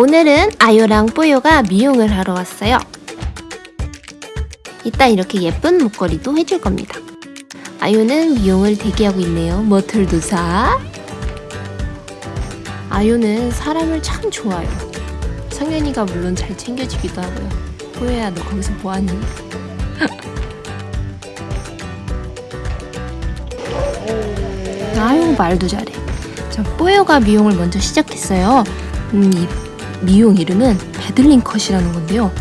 오늘은 아요랑 뽀요가 미용을 하러 왔어요. 이따 이렇게 예쁜 목걸이도 해줄 겁니다. 아요는 미용을 대기하고 있네요. 머털도 사. 아요는 사람을 참 좋아요. 성현이가 물론 잘 챙겨주기도 하고요. 뽀요야 너 거기서 뭐하니? 아유 말도 잘해. 자 뽀요가 미용을 먼저 시작했어요. 음, 이 미용 이름은 베들린 컷이라는 건데요.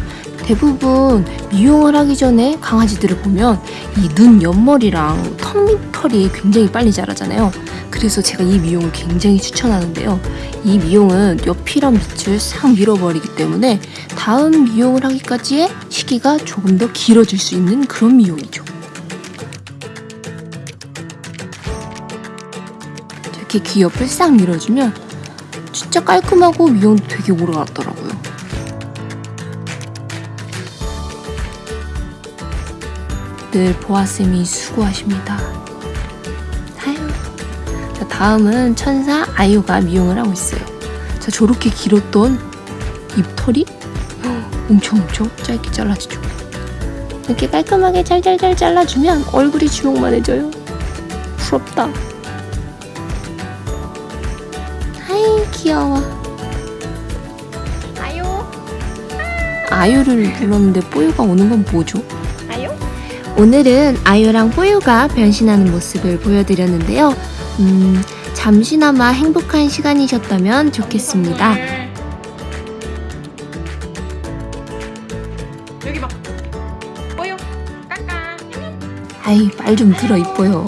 대부분 미용을 하기 전에 강아지들을 보면 이 눈 옆머리랑 턱 밑털이 굉장히 빨리 자라잖아요. 그래서 제가 이 미용을 굉장히 추천하는데요. 이 미용은 옆이랑 밑을 싹 밀어버리기 때문에 다음 미용을 하기까지의 시기가 조금 더 길어질 수 있는 그런 미용이죠. 이렇게 귀 옆을 싹 밀어주면 진짜 깔끔하고 미용도 되게 오래 갔더라고요. 늘 보아쌤이 수고하십니다. 아유. 자, 다음은 천사 아유가 미용을 하고 있어요. 자, 저렇게 길었던 입털이 엄청 엄청 짧게 잘라지죠. 이렇게 깔끔하게 잘잘잘 잘라주면 얼굴이 주먹만 해져요. 부럽다. 귀여워. 아유, 아유를 불렀는데 뽀유가 오는 건 뭐죠? 아유. 오늘은 아유랑 뽀유가 변신하는 모습을 보여드렸는데요. 음, 잠시나마 행복한 시간이셨다면 좋겠습니다. 여기 봐. 보여. 까까. 아이, 말좀 들어 이뻐요.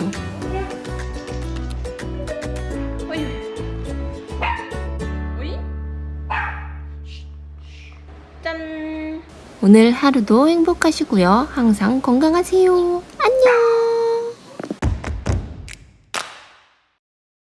오늘 하루도 행복하시고요. 항상 건강하세요. 안녕!